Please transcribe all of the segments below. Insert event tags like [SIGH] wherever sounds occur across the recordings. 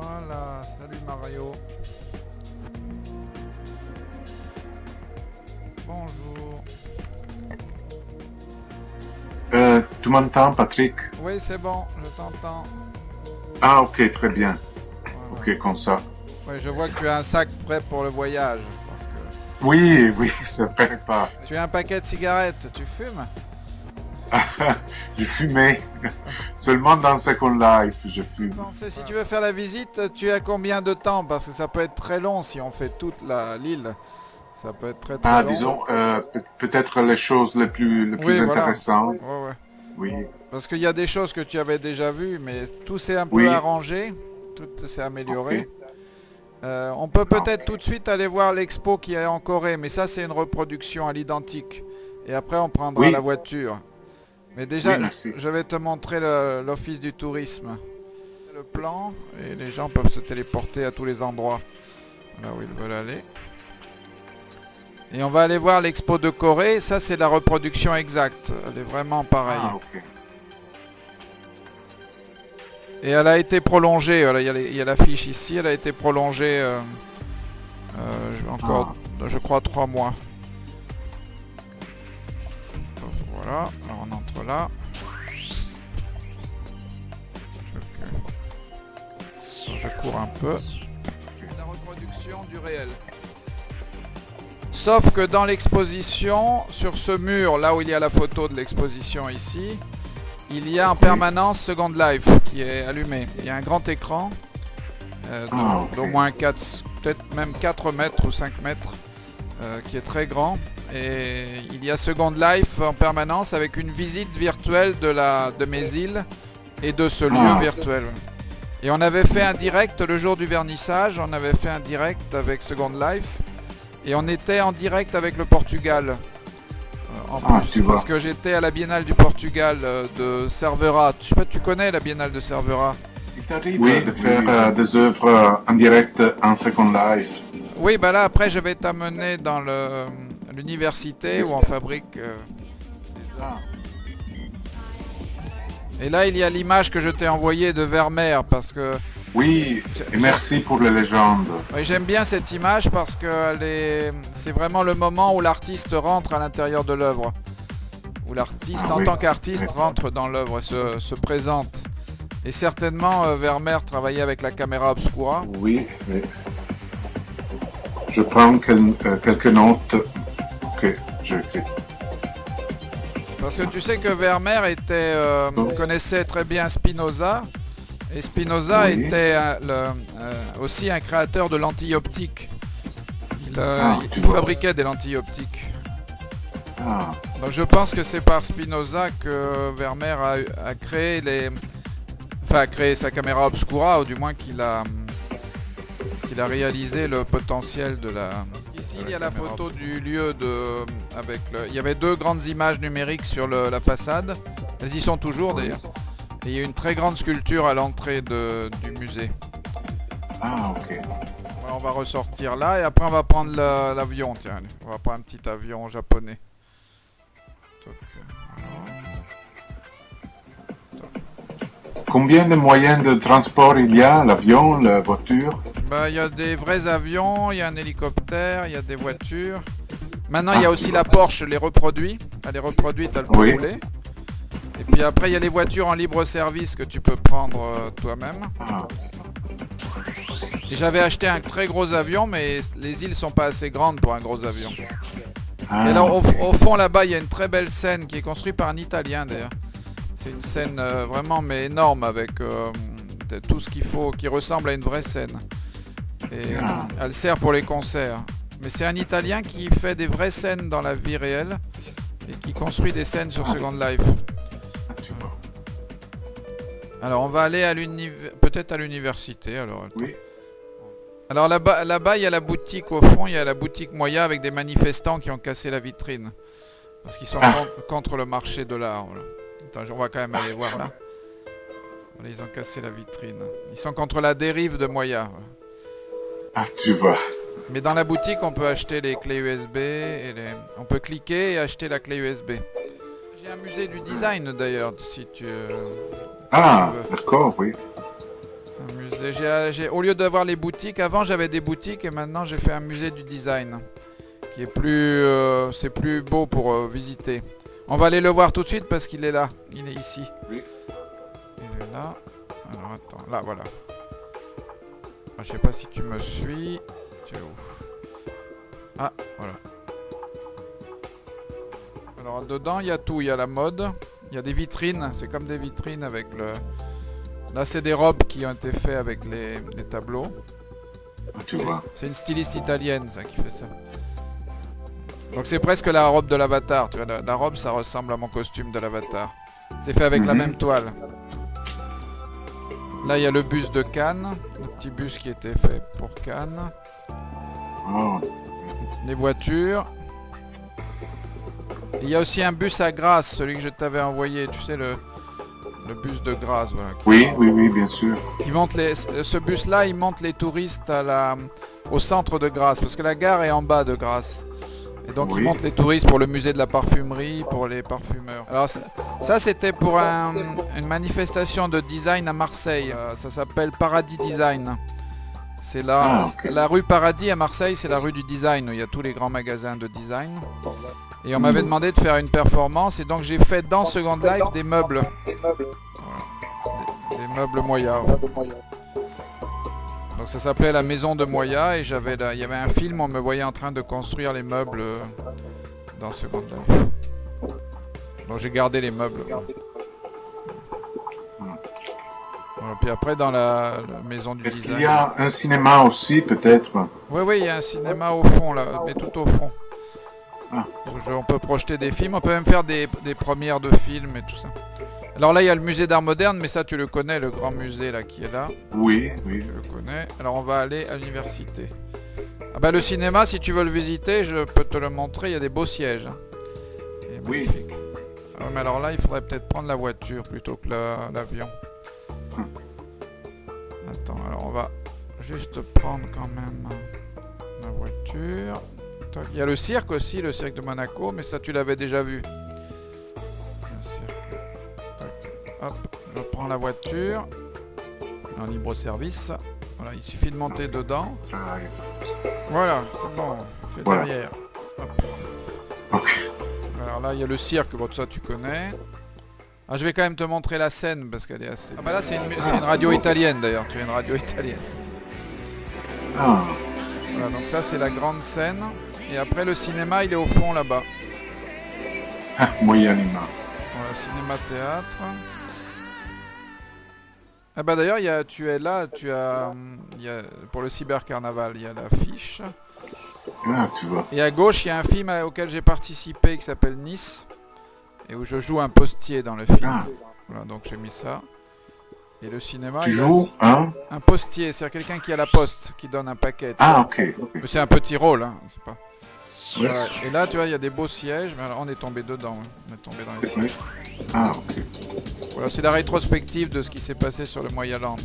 Voilà, salut Mario. Bonjour. Euh, tu m'entends, Patrick? Oui, c'est bon, je t'entends. Ah, ok, très bien. Voilà. Ok, comme ça. Ouais, je vois que tu as un sac prêt pour le voyage. Parce que Oui, oui, [LAUGHS] c'est vrai, pas. tu as un paquet de cigarettes, tu fumes? [LAUGHS] Je fumais. Seulement dans Second Life, je fume. Si tu veux faire la visite, tu as combien de temps? Parce que ça peut être très long si on fait toute l'île. Ça peut être très très Ah, long. disons, euh, peut- peut-être les choses les plus, les plus Oui, voilà. intéressantes. Ouais, ouais. Oui. Parce qu'il y a des choses que tu avais déjà vues, mais tout s'est un peu Oui. arrangé, tout s'est amélioré. Euh, on peut peut-être tout de suite aller voir l'expo qui est en Corée, mais ça c'est une reproduction à l'identique. Et après on prendra Oui. la voiture. Mais déjà, Oui, je vais te montrer l'office du tourisme. Le plan, et les gens peuvent se téléporter à tous les endroits là où ils veulent aller. Et on va aller voir l'expo de Corée, ça c'est la reproduction exacte, elle est vraiment pareille. Ah. Et elle a été prolongée, voilà, il y a l'affiche ici, elle a été prolongée euh, euh, encore, je crois, trois mois. Voilà, alors on entre là. Je, je cours un peu. La reproduction du réel. Sauf que dans l'exposition, sur ce mur, là où il y a la photo de l'exposition ici, il y a en permanence Second Life qui est allumé. Il y a un grand écran euh, d'au- Ah, d'au moins 4, peut-être même 4 mètres ou 5 mètres, euh, qui est très grand. Et il y a Second Life en permanence avec une visite virtuelle de, la, de mes îles et de ce lieu Ah. virtuel. Et on avait fait un direct le jour du vernissage, on avait fait un direct avec Second Life. Et on était en direct avec le Portugal. euh, en Ah, plus, parce que j'étais à la Biennale du Portugal euh, de Cervera. Je sais pas, tu connais la Biennale de Cervera? Il t'arrive de faire euh, des œuvres en direct en Second Life. Oui, bah là après je vais t'amener dans le- l'université où on fabrique. euh, des arts. Et là il y a l'image que je t'ai envoyée de Vermeer parce que Oui, et merci pour les légendes. oui, j'aime bien cette image parce que est- c'est vraiment le moment où l'artiste rentre à l'intérieur de l'œuvre. Où l'artiste Ah en oui. tant qu'artiste rentre dans l'œuvre et se, se présente. Et certainement euh, Vermeer travaillait avec la caméra obscura. Oui, oui. Je prends quel- euh, quelques notes. Ok, je. Parce que tu sais que Vermeer était, euh, Oh. connaissait très bien Spinoza. Et Spinoza Oui. était euh, le- euh, aussi un créateur de lentilles optiques. Il, Ah, il fabriquait des lentilles optiques. Ah, Donc je pense que c'est par Spinoza que Vermeer a, a créé les, enfin a créé sa caméra obscura, ou du moins qu'il a, qu'il a réalisé le potentiel de la. Il y a la photo du lieu de, avec le, il y avait deux grandes images numériques sur le- la façade. Elles y sont toujours d'ailleurs. Et il y a une très grande sculpture à l'entrée de- du musée. ah, ok. Voilà, on va ressortir là et après on va prendre la- l'avion. Tiens, allez. on va prendre un petit avion japonais. Combien de moyens de transport il y a L'avion, la voiture? Bah, il y a des vrais avions, il y a un hélicoptère, il y a des voitures. Maintenant, il y a Ah, aussi la Porsche, les reproduits. Elle est reproduite, elle peut Oui. rouler. Et puis après, il y a les voitures en libre service que tu peux prendre euh, toi-même. ah, j'avais acheté un très gros avion, mais les îles sont pas assez grandes pour un gros avion. ah, Et là, au, ok. au fond, là-bas, il y a une très belle scène qui est construite par un Italien, d'ailleurs. C'est une scène euh, vraiment, mais énorme, avec euh, tout ce qu'il faut, qui ressemble à une vraie scène. Et Ah. elle sert pour les concerts. Mais c'est un Italien qui fait des vraies scènes dans la vie réelle et qui construit des scènes sur. Second Life. Ah. Alors, on va aller à l'univ- peut-être à l'université. Alors. Oui. Alors là-bas, là-bas, il y a la boutique au fond, il y a la boutique Moya avec des manifestants qui ont cassé la vitrine. Parce qu'ils sont Ah. con- contre le marché de l'art. voilà. Attends, on va quand même aller voir là. Voilà, ils ont cassé la vitrine. Ils sont contre la dérive de Moya. Ah, tu vois. Mais dans la boutique, on peut acheter les clés USB et les... on peut cliquer et acheter la clé USB. J'ai un musée du design d'ailleurs, si tu. euh, Ah, d'accord, oui. Un musée j'ai- au lieu d'avoir les boutiques, avant j'avais des boutiques et maintenant j'ai fait un musée du design. Qui est plus... euh, c'est plus beau pour euh, visiter. On va aller le voir tout de suite parce qu'il est là. Il est ici. Oui. Il est là. Alors attends, là voilà. Ah, je sais pas si tu me suis. Tu es où? Ah, voilà. Alors dedans il y a tout, il y a la mode, il y a des vitrines, c'est comme des vitrines avec le... Là c'est des robes qui ont été faites avec les, les tableaux. Tu vois. C'est une styliste italienne ça qui fait ça. Donc c'est presque la robe de l'avatar, tu vois, la, la robe ça ressemble à mon costume de l'avatar. C'est fait avec la Mhm. même toile. Là il y a le bus de Cannes, le petit bus qui était fait pour Cannes. Oh, Les voitures. Il y a aussi un bus à Grasse, celui que je t'avais envoyé, tu sais le, le bus de Grasse, voilà. Oui, oui, oui, bien sûr. qui monte les, ce bus-là, il monte les touristes à la, au centre de Grasse, parce que la gare est en bas de Grasse. Et donc il Oui. monte les touristes pour le musée de la parfumerie, pour les parfumeurs. Alors ça, ça, c'était pour un- une manifestation de design à Marseille. Euh, ça s'appelle Paradis Design. C'est la, Ah, la rue Paradis à Marseille, c'est la rue du design où il y a tous les grands magasins de design. Et on Mhm. m'avait demandé de faire une performance et donc j'ai fait dans Second Life des meubles. Des, des meubles Moya. Donc ça s'appelait la maison de Moya et j'avais il y avait un film, on me voyait en train de construire les meubles euh, dans Second Life. Donc j'ai gardé les meubles. Voilà, puis après dans la, la maison du Est-ce qu'il y a un cinéma aussi, peut-être? Oui, oui, il y a un cinéma au fond, là, mais tout au fond. Ah. Je- on peut projeter des films, on peut même faire des, des premières de films et tout ça. Alors là, il y a le musée d'art moderne, mais ça, tu le connais, le grand musée là qui est là. Oui, oui. Tu le connais. Alors on va aller à l'université. Ah bah le cinéma, si tu veux le visiter, je peux te le montrer, il y a des beaux sièges. hein. Oui. magnifique. Ah, mais alors là, il faudrait peut-être prendre la voiture plutôt que la- l'avion. Hmm. Attends, alors on va juste prendre quand même euh, la voiture. Il y a le cirque aussi, le cirque de Monaco, mais ça tu l'avais déjà vu. Hop, je prends la voiture en libre service. Voilà, il suffit de monter dedans. Voilà, c'est bon, tu es Voilà. derrière. Alors là, il y a le cirque, bon, ça tu connais. Ah, je vais quand même te montrer la scène parce qu'elle est assez. Ah bah là, c'est une, c'est radio italienne d'ailleurs. Tu as une radio italienne. Ah, Voilà, donc ça, c'est la grande scène. Et après, le cinéma, il est au fond là-bas. ah, moyennement. Voilà, cinéma-théâtre. Ah bah d'ailleurs, tu es là, tu as, il y a, pour le cybercarnaval, il y a l'affiche. Ah, tu vois. Et à gauche, il y a un film auquel j'ai participé qui s'appelle Nice. Et où je joue un postier dans le film. Ah, Voilà, donc j'ai mis ça. Et le cinéma, tu joues, hein un postier, c'est-à-dire quelqu'un qui a la poste, qui donne un paquet. Ah, ok. ok. Mais c'est un petit rôle, hein, c'est pas. Et là, tu vois, il y a des beaux sièges, mais alors, on est tombé dedans. hein. On est tombé dans les sièges. Ah, ok. Voilà, c'est la rétrospective de ce qui s'est passé sur le Moyaland.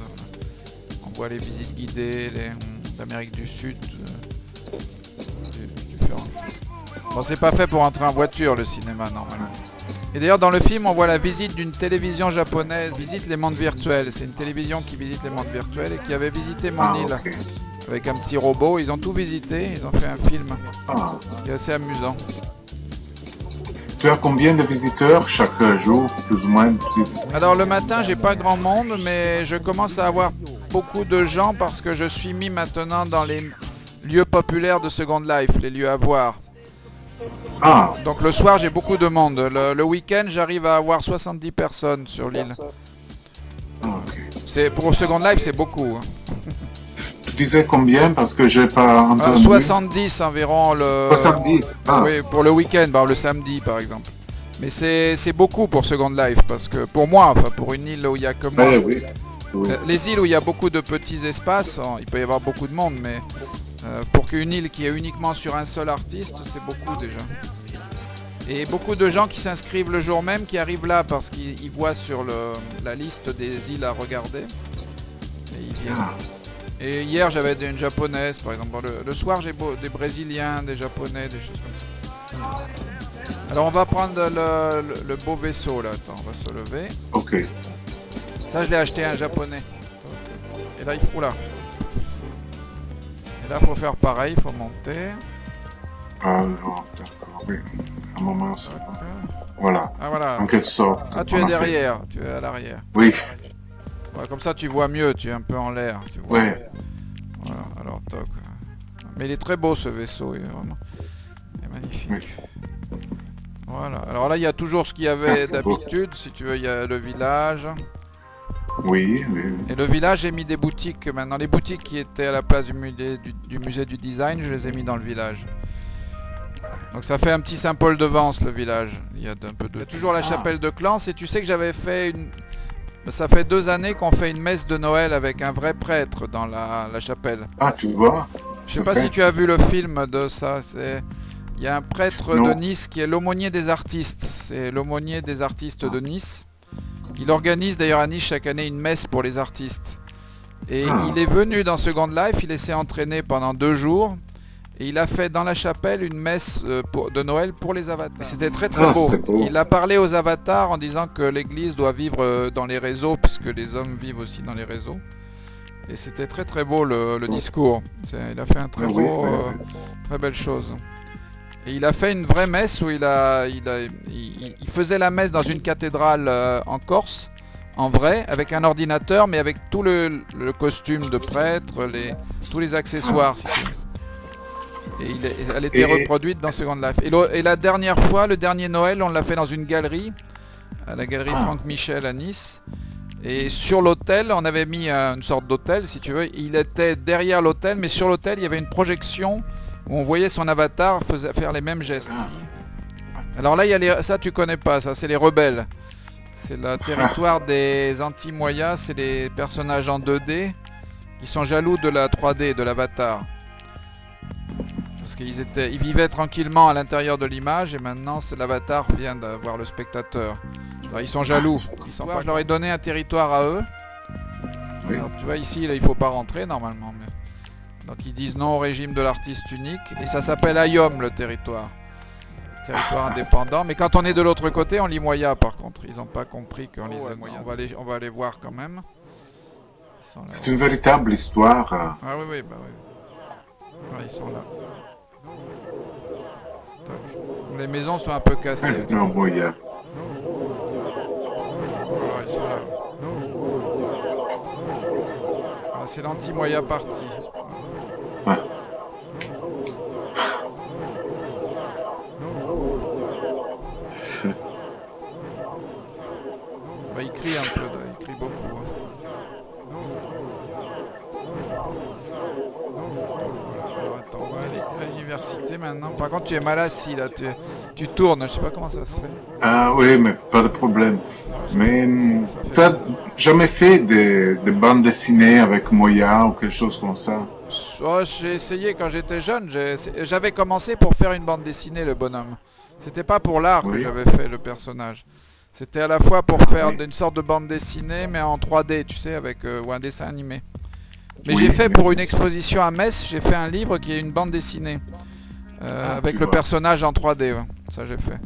On voit les visites guidées, les- l'Amérique du Sud. euh, du-. Bon, c'est pas fait pour entrer en voiture le cinéma normalement. Et d'ailleurs dans le film on voit la visite d'une télévision japonaise, visite les mondes virtuels. C'est une télévision qui visite les mondes virtuels et qui avait visité mon Ah, île. Avec un petit robot. Ils ont tout visité, ils ont fait un film Ah. qui est assez amusant. Tu as combien de visiteurs chaque jour, plus ou moins Alors le matin, j'ai pas grand monde, mais je commence à avoir beaucoup de gens parce que je suis mis maintenant dans les lieux populaires de Second Life, les lieux à voir. Ah, Donc le soir, j'ai beaucoup de monde. Le, le week-end, j'arrive à avoir 70 personnes sur l'île. ah, pour Second Life, c'est beaucoup. hein. Tu disais combien parce que j'ai pas Euh, entendu 70 environ le. 70. Ah, Oui, pour le week-end, le samedi par exemple. Mais c'est beaucoup pour Second Life parce que pour moi, enfin pour une île où il y a que moi. ouais, oui. oui. Euh, Les îles où il y a beaucoup de petits espaces, il peut y avoir beaucoup de monde, mais euh, pour qu'une île qui est uniquement sur un seul artiste, c'est beaucoup déjà. Et beaucoup de gens qui s'inscrivent le jour même, qui arrivent là parce qu'ils ils voient sur le- la liste des îles à regarder. Et ils viennent. Et hier j'avais une japonaise par exemple. Le, le soir j'ai des brésiliens, des japonais, des choses comme ça. Alors on va prendre le, le- le beau vaisseau là. Attends, on va se lever. ok. Ça je l'ai acheté à un japonais. Et là, il faut là. Et là, faut faire pareil, il faut monter. Ah non, d'accord, oui. Un moment, ça. Voilà. Ah voilà. En quelque sorte. Ah, tu es fait- derrière, tu es à l'arrière. Oui, Ouais, comme ça, tu vois mieux, tu es un peu en l'air. oui. Voilà, alors toc. Mais il est très beau ce vaisseau, il est vraiment il est magnifique. Oui. Voilà, alors là il y a toujours ce qu'il y avait d'habitude, si tu veux, il y a le village. Oui, oui, oui. Et le village, j'ai mis des boutiques maintenant. Les boutiques qui étaient à la place du musée du, du musée du design, je les ai mis dans le village. Donc ça fait un petit Saint-Paul de Vence le village. Il y a un peu de... Il y a toujours la Ah. chapelle de Clans et tu sais que j'avais fait une... Ça fait deux années qu'on fait une messe de Noël avec un vrai prêtre dans la, la chapelle. Ah, tu vois Je sais pas si tu as vu le film de ça. C'est il y a un prêtre Non. de Nice qui est l'aumônier des artistes. C'est l'aumônier des artistes de Nice. Il organise d'ailleurs à Nice chaque année une messe pour les artistes. Et Ah. il est venu dans Second Life, il s'est entraîné pendant deux jours. Et il a fait dans la chapelle une messe euh, de Noël pour les avatars. Et C'était très très Ah, beau. Il a parlé aux avatars en disant que l'église doit vivre euh, dans les réseaux, puisque les hommes vivent aussi dans les réseaux. Et c'était très très beau le, le discours. Il a fait un très Ah oui, beau, oui, euh, très belle chose. Et il a fait une vraie messe où il a, il a, il, il faisait la messe dans une cathédrale euh, en Corse, en vrai, avec un ordinateur, mais avec tout le, le costume de prêtre, les, tous les accessoires. si tu veux. Et il est- elle était Et- reproduite dans Second Life. Et, la dernière fois, le dernier Noël, on l'a fait dans une galerie, à la galerie Ah. Franck Michel à Nice. Et sur l'hôtel, on avait mis euh, une sorte d'hôtel, si tu veux. Il était derrière l'hôtel, mais sur l'hôtel, il y avait une projection où on voyait son avatar faire les mêmes gestes. Ah. Alors là, il y a les, ça tu connais pas, ça c'est les rebelles. C'est le territoire des anti-moyas, c'est les personnages en 2D qui sont jaloux de la 3D, de l'avatar. Parce qu'ils étaient, ils vivaient tranquillement à l'intérieur de l'image et maintenant c'est l'avatar vient d'avoir le spectateur. Alors, ils sont jaloux. Ils sont pas- je leur ai donné un territoire à eux. Oui. Alors, tu vois ici, là, il faut pas rentrer normalement. mais- Donc ils disent non au régime de l'artiste unique et ça s'appelle Ayom le territoire. Territoire indépendant. Mais quand on est de l'autre côté, on lit Moya par contre. Ils n'ont pas compris qu'on lisait Moya. On va, aller, on va aller voir quand même. C'est une véritable histoire. euh, Ah oui, oui, bah oui. Ouais, ils sont là. Les maisons sont un peu cassées. Non, bon, il y a- Voilà, ils sont là. Ah, c'est l'anti-moya parti. Ouais. Bah, il crie un peu, là, il crie beaucoup. hein. Voilà, alors attends, on va aller à l'université maintenant. Par contre, tu es mal assis là, tu, tu tournes, je sais pas comment ça se fait. Ah oui, mais pas de problème. Mais fait- tu as jamais fait des, des bandes dessinées avec Moya ou quelque chose comme ça? Oh, j'ai essayé quand j'étais jeune, j'avais commencé pour faire une bande dessinée, le bonhomme. C'était pas pour l'art que j'avais fait le personnage. C'était à la fois pour faire oui. une sorte de bande dessinée, mais en 3D, tu sais, avec euh, ou un dessin animé. Mais Oui, j'ai fait pour une exposition à Metz, j'ai fait un livre qui est une bande dessinée. Euh, Ah, avec le vois. personnage en 3D, ouais. ça j'ai fait.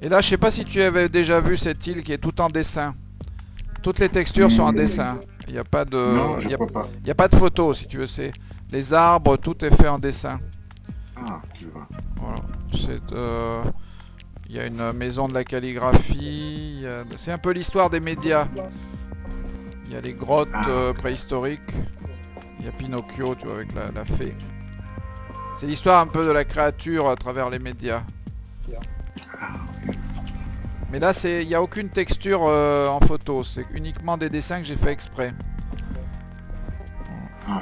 Et là, je sais pas si tu avais déjà vu cette île qui est tout en dessin. Toutes les textures sont en dessin. Il n'y a pas de, Non, il je y a- pas. il y a pas de photos, si tu veux. C'est les arbres, tout est fait en dessin. Ah, tu vois. Voilà. C'est, euh, Il y a une maison de la calligraphie. a- C'est un peu l'histoire des médias. Il y a les grottes Ah. euh, préhistoriques. Il y a Pinocchio, tu vois, avec la, la fée. C'est l'histoire un peu de la créature à travers les médias. Mais là, c'est, il n'y a aucune texture euh, en photo. C'est uniquement des dessins que j'ai fait exprès. Ah.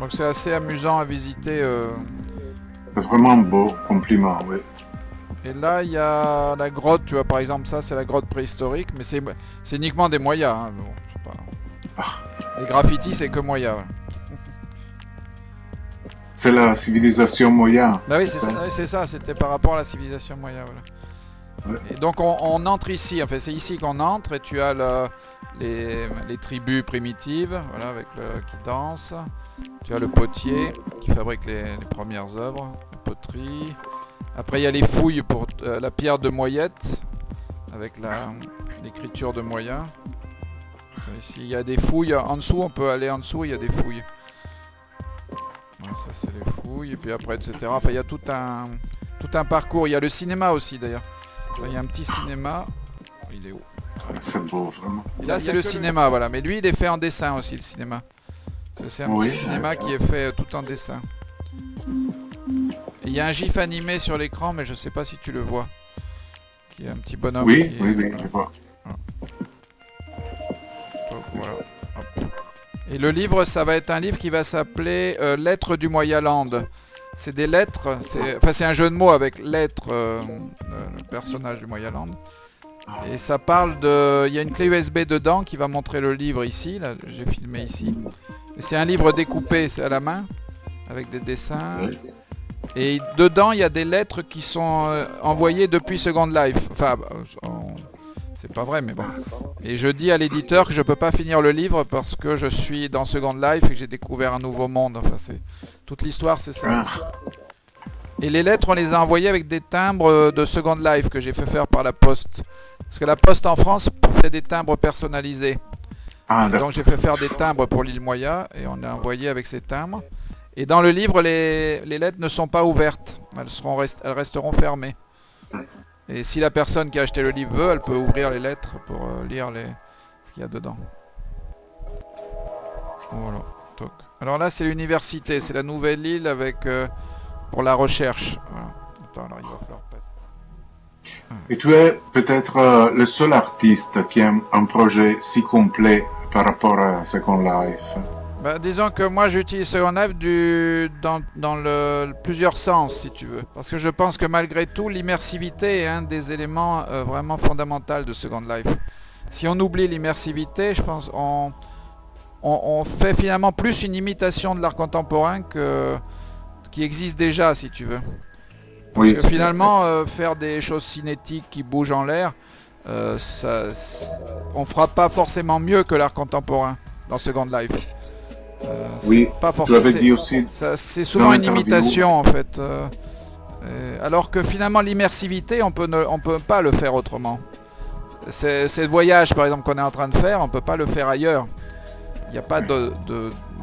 Donc c'est assez amusant à visiter. euh. C'est vraiment beau, compliment, oui. Et là, il y a la grotte, tu vois, par exemple, ça, c'est la grotte préhistorique, mais c'est uniquement des moyas. hein, bon, pas- Les graffitis, c'est que moyas. voilà. C'est la civilisation Moya. Bah oui, c'est ça, c'était par rapport à la civilisation moya. Voilà. Ouais. Et donc, on, on entre ici, enfin, c'est ici qu'on entre, et tu as le- les, les tribus primitives, voilà, avec le, qui dansent. Tu as le potier qui fabrique les, les premières œuvres, la poterie. Après, il y a les fouilles pour euh, la pierre de Moyette, avec l'écriture de Moya. Ici, il y a des fouilles. En dessous, on peut aller en dessous, il y a des fouilles. Ça, c'est les fouilles. Et puis après, etc. Enfin, il y a tout un, tout un parcours. Il y a le cinéma aussi, d'ailleurs. Il y a un petit cinéma. Il est où? C'est beau, vraiment. là, c'est le cinéma, voilà. Mais lui, il est fait en dessin aussi, le cinéma. C'est un petit cinéma qui est fait tout en dessin. Il y a un gif animé sur l'écran, mais je sais pas si tu le vois. Qui est un petit bonhomme. Oui, oui, oui, je vois. Et le livre, ça va être un livre qui va s'appeler euh, Lettres du Moyaland. C'est des lettres, enfin c'est un jeu de mots avec lettres, euh, le personnage du Moyaland. Et ça parle de... Il y a une clé USB dedans qui va montrer le livre ici, là j'ai filmé ici. C'est un livre découpé, à la main, avec des dessins. Et dedans, il y a des lettres qui sont euh, envoyées depuis Second Life. Enfin, euh, c'est pas vrai, mais bon. Et je dis à l'éditeur que je peux pas finir le livre parce que je suis dans Second Life et que j'ai découvert un nouveau monde. Enfin, c'est toute l'histoire, c'est ça. Et les lettres, on les a envoyées avec des timbres euh, de Second Life que j'ai fait faire par la poste. Parce que la poste en France fait des timbres personnalisés. Ah, donc j'ai fait faire des timbres pour l'île Moya et on a envoyé avec ces timbres. Et dans le livre, les, lettres ne sont pas ouvertes. Elles, seront elles resteront fermées. Et si la personne qui a acheté le livre veut, elle peut ouvrir les lettres pour euh, lire ce qu'il y a dedans. Voilà. Alors là, c'est l'université. C'est la nouvelle île avec euh, pour la recherche. Attends, alors il va falloir passer. Et tu es peut-être euh, le seul artiste qui a un projet si complet par rapport à Second Life. Bah, disons que moi j'utilise Second Life du, dans, le, plusieurs sens si tu veux. Parce que je pense que malgré tout l'immersivité est un des éléments euh, vraiment fondamentaux de Second Life. Si on oublie l'immersivité, je pense on, on, fait finalement plus une imitation de l'art contemporain que qui existe déjà si tu veux. Parce que finalement euh, faire des choses cinétiques qui bougent en l'air, euh, on fera pas forcément mieux que l'art contemporain dans Second Life. Euh, oui, pas forcément. dit aussi. C'est souvent une imitation en fait. Euh, alors que finalement l'immersivité, on peut on peut pas le faire autrement. C'est le voyage par exemple qu'on est en train de faire, on peut pas le faire ailleurs. Il n'y a pas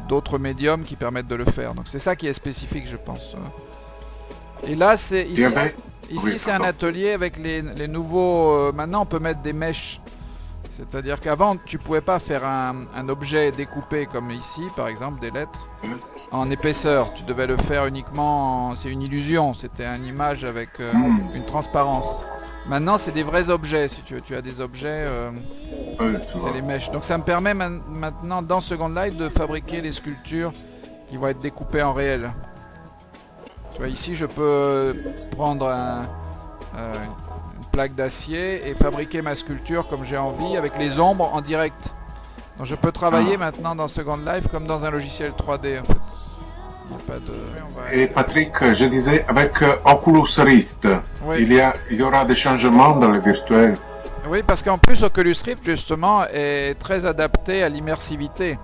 d'autres médiums qui permettent de le faire. Donc c'est ça qui est spécifique, je pense. Et là, c'est ici, ici c'est un atelier avec les, les nouveaux. Euh, maintenant, on peut mettre des mèches c'est-à-dire qu'avant, tu pouvais pas faire un, objet découpé comme ici, par exemple, des lettres, en épaisseur. Tu devais le faire uniquement, c'est une illusion, c'était une image avec euh, une transparence. Maintenant, c'est des vrais objets, si tu veux. Tu as des objets, euh, c'est les mèches. Donc ça me permet maintenant, dans Second Life, de fabriquer les sculptures qui vont être découpées en réel. Tu vois, ici, je peux prendre un, euh, plaque d'acier et fabriquer ma sculpture comme j'ai envie avec les ombres en direct. Donc je peux travailler ah. maintenant dans Second Life comme dans un logiciel 3D en fait. Et Patrick, je disais, avec euh, Oculus Rift, il, y a, il y aura des changements dans le virtuel. Oui, parce qu'en plus, Oculus Rift, justement, est très adapté à l'immersivité.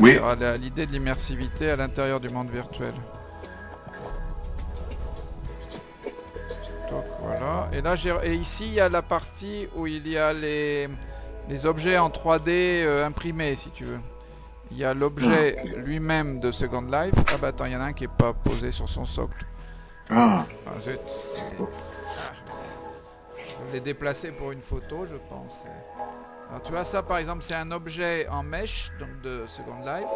Oui. À l'idée de l'immersivité à l'intérieur du monde virtuel. Voilà. Et là, et ici, il y a la partie où il y a les, les objets en 3D euh, imprimés, si tu veux. Il y a l'objet ah. lui-même de Second Life. Ah bah attends, il y en a un qui est pas posé sur son socle. Ah. ah zut. Je l'ai déplacé pour une photo, je pense. Alors tu vois ça par exemple, c'est un objet en mesh, donc de Second Life.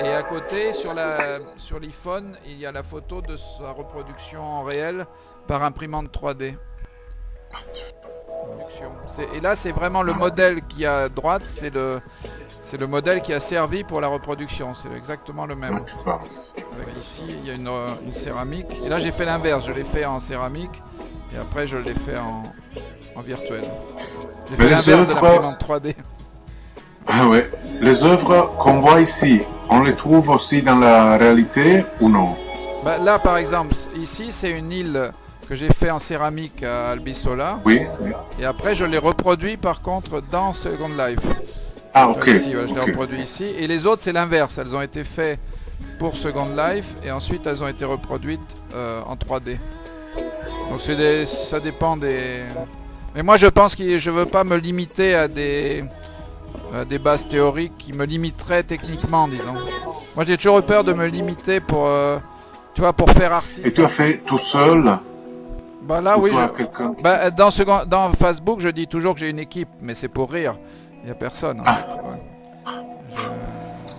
Et à côté, sur la sur l'iPhone, il y a la photo de sa reproduction en réel par imprimante 3D. Et là, c'est vraiment le modèle qui à droite, c'est le, c'est le modèle qui a servi pour la reproduction. C'est exactement le même. Ici, il y a une, une céramique. Et là, j'ai fait l'inverse. Je l'ai fait en céramique. Et après, je l'ai fait en, en virtuel. J'ai fait l'inverse de l'imprimante 3D. Ah ouais. Les œuvres qu'on voit ici, on les trouve aussi dans la réalité ou non? Bah, Là, par exemple, ici, c'est une île que j'ai fait en céramique à Albisola. Oui. Et après, je l'ai reproduit par contre dans Second Life. Ah, ok. Ici, je l'ai reproduit ici. Et les autres, c'est l'inverse. Elles ont été faites pour Second Life et ensuite elles ont été reproduites euh, en 3D. Donc des, ça dépend des... Mais moi, je pense que je veux pas me limiter à des des bases théoriques qui me limiteraient techniquement, disons. Moi, j'ai toujours eu peur de me limiter pour, tu vois, pour faire artiste. Et tu as fait tout seul Bah là, oui. Bah, dans, ce... dans Facebook, je dis toujours que j'ai une équipe, mais c'est pour rire. Il n'y a personne. En ah. fait.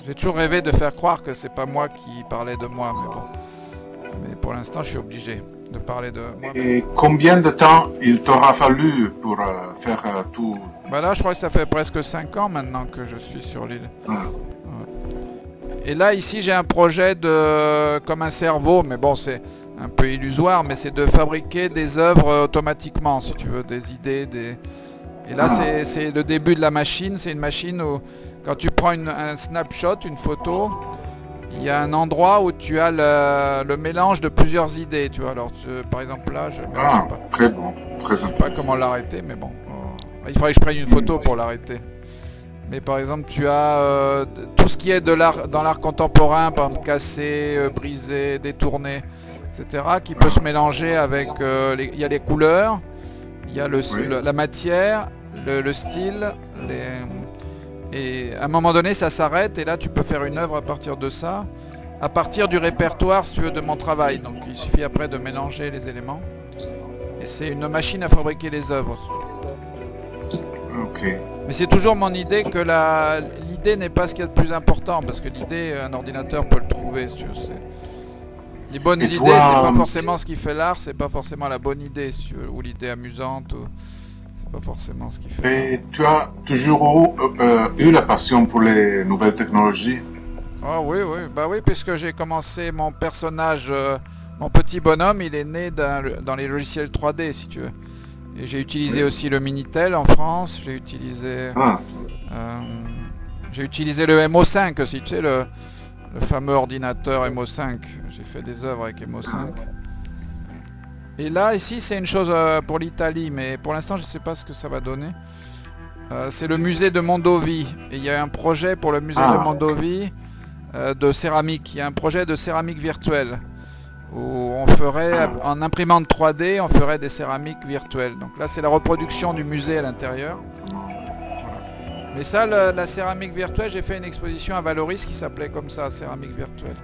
J'ai toujours rêvé de faire croire que c'est pas moi qui parlais de moi, mais bon. Mais pour l'instant, je suis obligé de parler de moi. Et combien de temps il t'aura fallu pour euh, faire euh, tout Bah là, je crois que ça fait presque 5 ans maintenant que je suis sur l'île. Ah. Et là, ici, j'ai un projet de comme un cerveau, mais bon, c'est un peu illusoire, mais c'est de fabriquer des œuvres automatiquement, si tu veux, des idées, des... Et là, ah. c'est le début de la machine. C'est une machine où quand tu prends un snapshot, une photo, il y a un endroit où tu as le, mélange de plusieurs idées. Tu vois, alors par exemple là, je ah, pas. Très bon, très sais pas comment l'arrêter, mais bon. Euh, il faudrait que je prenne une photo pour l'arrêter. Mais par exemple, tu as euh, tout ce qui est de l'art dans l'art contemporain, par exemple cassé, euh, brisé, détourné, etc., qui peut se mélanger avec. il y a les couleurs, il y a le, la matière, le, le style, les et à un moment donné, ça s'arrête et là, tu peux faire une œuvre à partir de ça, à partir du répertoire, si tu veux, de mon travail. Donc il suffit après de mélanger les éléments. Et c'est une machine à fabriquer les œuvres. Ok. Mais c'est toujours mon idée que l'idée n'est pas ce qui est le plus important, parce que l'idée, un ordinateur peut le trouver. Si tu veux, les bonnes idées, c'est pas forcément ce qui fait l'art, c'est pas forcément la bonne idée, si tu veux, ou l'idée amusante. Ou pas forcément ce qui fait. Et tu as toujours euh, eu la passion pour les nouvelles technologies? Ah oui, oui, bah oui, puisque j'ai commencé mon personnage, euh, mon petit bonhomme, il est né dans, les logiciels 3D, si tu veux. Et j'ai utilisé aussi le Minitel en France, j'ai utilisé... Ah. Euh, j'ai utilisé le MO5 aussi, tu sais, le, le fameux ordinateur MO5. J'ai fait des œuvres avec MO5. Et là, ici, c'est une chose euh, pour l'Italie, mais pour l'instant, je ne sais pas ce que ça va donner. Euh, c'est le musée de Mondovi. Et il y a un projet pour le musée de ah. Mondovi euh, de céramique. Il y a un projet de céramique virtuelle. Où on ferait, en imprimante 3D, on ferait des céramiques virtuelles. Donc là, c'est la reproduction du musée à l'intérieur. Mais ça, la céramique virtuelle, j'ai fait une exposition à Valoris qui s'appelait comme ça, céramique virtuelle.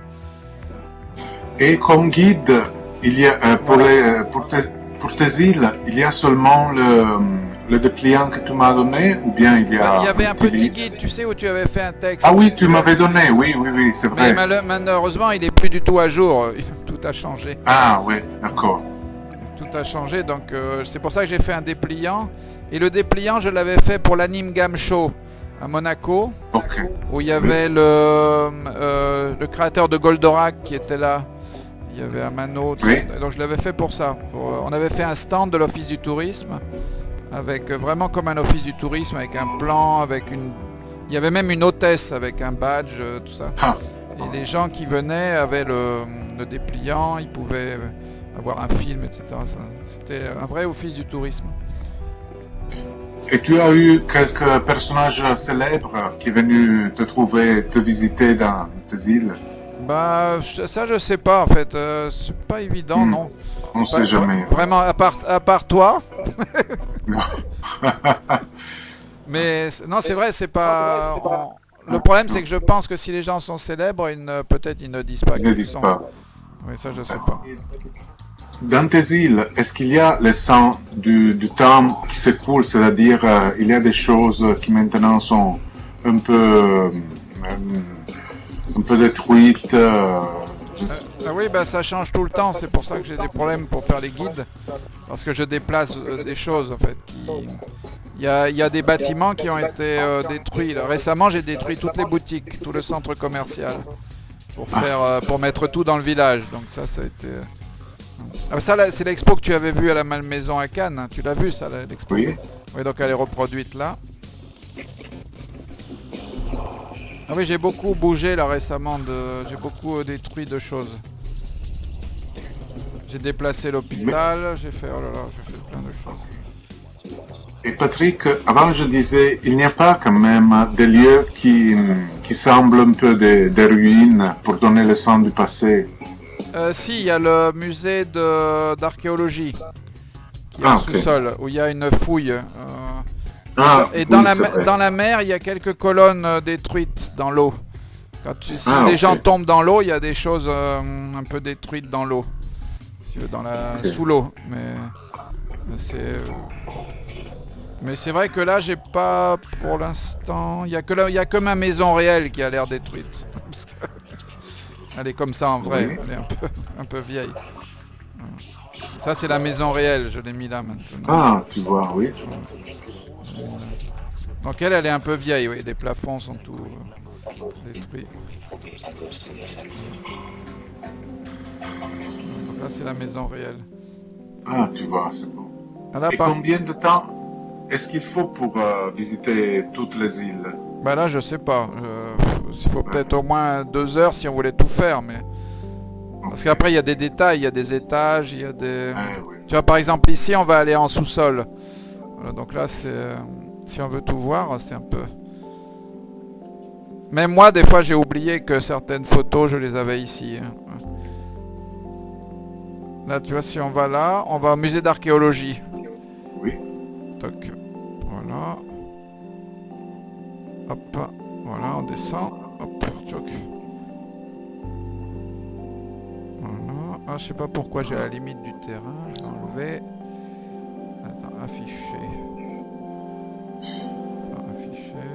Et comme guide, il y a, euh, pour, les, euh, pour, tes, pour, tes, îles, il y a seulement le, le dépliant que tu m'as donné ou bien il y a... Il y avait un petit guide, tu sais, où tu avais fait un texte. Ah oui, tu m'avais donné, oui, oui, oui, c'est vrai. Mais malheureusement, il n'est plus du tout à jour. A changé. Ah oui, d'accord. Tout a changé, donc euh, c'est pour ça que j'ai fait un dépliant. Et le dépliant, je l'avais fait pour l'Anime Game Show à Monaco, où il y avait le, le créateur de Goldorak qui était là. Il y avait un mano, donc je l'avais fait pour ça. on avait fait un stand de l'office du tourisme, avec euh, vraiment comme un office du tourisme, avec un plan, avec une... Il y avait même une hôtesse avec un badge, euh, tout ça. Ah. Et les gens qui venaient avaient le, dépliant, ils pouvaient avoir un film, etc. C'était un vrai office du tourisme. Et tu as eu quelques personnages célèbres qui sont venus te trouver, te visiter dans tes îles? Bah, ça je sais pas en fait, euh, c'est pas évident, hmm. non. On sait jamais. Vraiment, à part, à part toi. [LAUGHS] Mais non, c'est vrai, c'est pas... Le problème, c'est que je pense que si les gens sont célèbres, peut-être ils ne disent pas. Ils ne disent pas. Oui, ça je sais pas. Dans tes îles, est-ce qu'il y a le sang du, du temps qui s'écoule, c'est-à-dire euh, il y a des choses qui maintenant sont un peu... Euh, un peu détruite. Euh, ah oui, bah, ça change tout le temps, c'est pour ça que j'ai des problèmes pour faire les guides, parce que je déplace euh, des choses en fait. Il y, a, des bâtiments qui ont été euh, détruits. Récemment, j'ai détruit toutes les boutiques, tout le centre commercial, pour, faire, pour mettre tout dans le village. Donc ça, ça a été... Ah, ça, c'est l'expo que tu avais vu à la Malmaison à Cannes. Hein. Tu l'as vu, ça, l'expo Oui. Oui, donc elle est reproduite là. Ah oui, j'ai beaucoup bougé là récemment, de... j'ai beaucoup euh, détruit de choses. J'ai déplacé l'hôpital, j'ai fait, oh là là, j'ai fait plein de choses. Et Patrick, avant je disais, il n'y a pas quand même des lieux qui, qui semblent un peu des, ruines pour donner le sens du passé euh, Si, il y a le musée d'archéologie qui est ah, sous-sol, où il y a une fouille. Euh, Ah, Et dans, oui, la, mer- vrai. dans la mer, il y a quelques colonnes euh, détruites dans l'eau. Quand tu, si Ah, les gens tombent dans l'eau, il y a des choses euh, un peu détruites dans l'eau. Si tu veux, Dans la. Sous l'eau. Mais c'est... Mais c'est vrai que là, j'ai pas pour l'instant... Il y, a que là- il y a que ma maison réelle qui a l'air détruite. [LAUGHS] Parce que Elle est comme ça en vrai. Oui. Elle est un peu, un peu vieille. Ça, c'est la maison réelle. Je l'ai mis là maintenant. Ah, tu vois, oui. Donc elle, elle est un peu vieille, oui. Les plafonds sont tout euh, détruits. C'est la maison réelle. Ah, tu vois, c'est bon. Ah, là, Et par- combien de temps est-ce qu'il faut pour euh, visiter toutes les îles? Bah là, je sais pas. Euh, il faut peut-être au moins deux heures si on voulait tout faire, mais parce qu'après il y a des détails, il y a des étages, il y a des. Oui. Tu vois, par exemple, ici, on va aller en sous-sol. Voilà, donc là, c'est... euh, Si on veut tout voir, c'est un peu... Même moi, des fois, j'ai oublié que certaines photos, je les avais ici. hein. Là, tu vois, si on va là, on va au musée d'archéologie. Oui. Toc. Voilà. Hop. Voilà, on descend. Hop. Choc. Voilà. Ah, je sais pas pourquoi j'ai la limite du terrain. Je vais enlever. Attends, afficher. Afficher.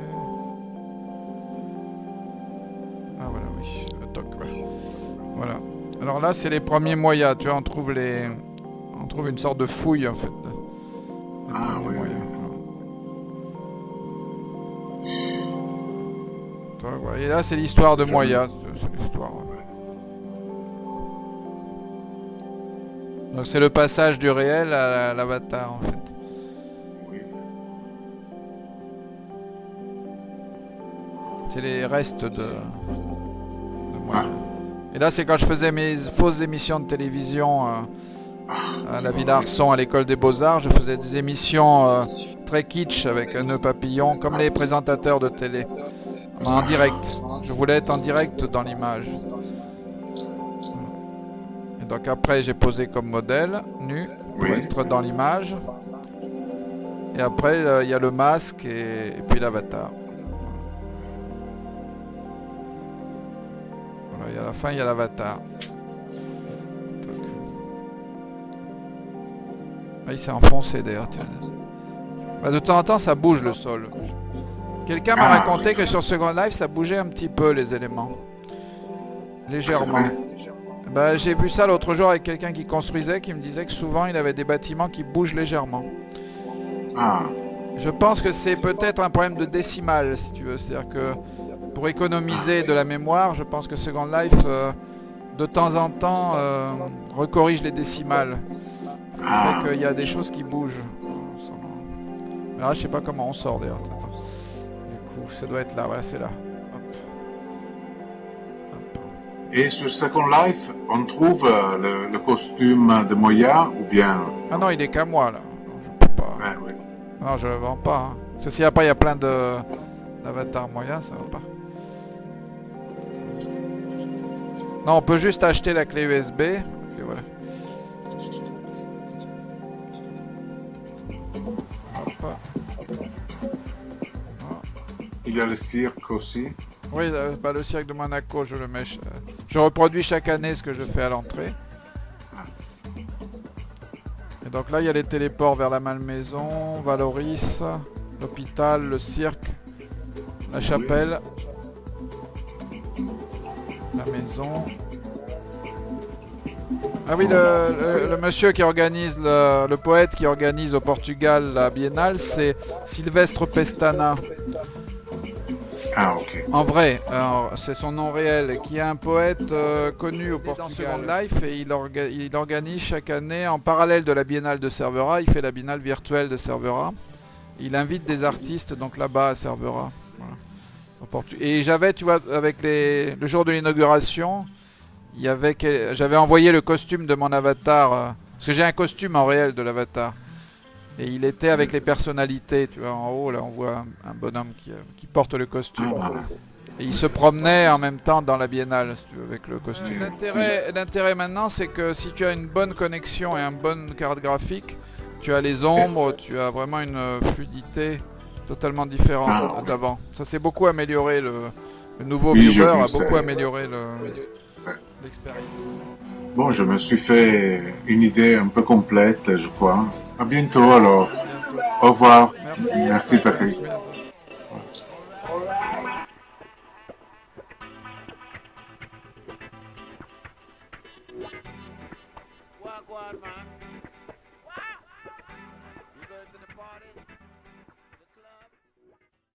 Ah, voilà, oui. Toc. Voilà. Alors là, c'est les premiers moyas. Tu vois, on trouve les... On trouve une sorte de fouille, en fait. Ah, oui. Et là, c'est l'histoire de Moya. C'est l'histoire. Donc c'est le passage du réel à l'avatar, en fait. C'est les restes de, de Moya. Et là, c'est quand je faisais mes fausses émissions de télévision euh, à la Villa Arson, à l'école des Beaux-Arts. Je faisais des émissions euh, très kitsch avec un nœud papillon, comme les présentateurs de télé. En direct. Je voulais être en direct dans l'image. Et donc après, j'ai posé comme modèle, nu, pour Oui. être dans l'image. Et après, euh, il y a le masque et, et puis l'avatar. Et à la fin, il y a l'avatar. Ah, il s'est enfoncé d'ailleurs. Bah, de temps en temps, ça bouge le sol. Quelqu'un m'a Ah. raconté que sur Second Life, ça bougeait un petit peu les éléments. Légèrement. vrai Bah, j'ai vu ça l'autre jour avec quelqu'un qui construisait, qui me disait que souvent il avait des bâtiments qui bougent légèrement. Ah, Je pense que c'est peut-être un problème de décimale, si tu veux. C'est-à-dire que pour économiser de la mémoire, je pense que Second Life, euh, de temps en temps, euh, recorrige les décimales. Ce qui Ah. fait qu'il y a des choses qui bougent. Mais là, je sais pas comment on sort d'ailleurs. Du coup, ça doit être là. Voilà, c'est là. Hop. Hop. et sur Second Life, on trouve euh, le, le costume de Moya ou bien... Ah non, il est qu'à moi là. Non, je peux pas. Ouais, oui. Non, je le vends pas. Hein. Parce que si après il y a plein de d'avatars moyens, ça va pas. Non, on peut juste acheter la clé USB. Voilà. Hop. Il y a le cirque aussi. Oui, euh, bah, le cirque de Monaco, je le mets. Je reproduis chaque année ce que je fais à l'entrée. Et donc là, il y a les téléports vers la Malmaison, Valoris, l'hôpital, le cirque, la chapelle, maison. Ah oui, le, le- le monsieur qui organise, le, le poète qui organise au Portugal la biennale, c'est Sylvestre Pestana. Ah, ok. En vrai, c'est son nom réel, qui est un poète euh, connu au Portugal Life et il, orga- il organise chaque année, en parallèle de la biennale de Cervera, il fait la biennale virtuelle de Cervera. Il invite des artistes donc là-bas à Cervera. Et j'avais, tu vois, avec les, le jour de l'inauguration, j'avais envoyé le costume de mon avatar, euh, parce que j'ai un costume en réel de l'avatar. Et il était avec les personnalités, tu vois, en haut, là, on voit un, un bonhomme qui, euh, qui porte le costume. Et il se promenait en même temps dans la biennale, si tu veux, avec le costume. L'intérêt maintenant, c'est que si tu as une bonne connexion et une bonne carte graphique, tu as les ombres, tu as vraiment une euh, fluidité totalement différent Ah. d'avant. Ça s'est beaucoup amélioré. Le, le nouveau Oui, viewer a sais. beaucoup amélioré le- Ouais. l'expérience. Bon, je me suis fait une idée un peu complète, je crois. À bientôt alors. Bientôt. Au revoir. Merci. Merci, Patrick.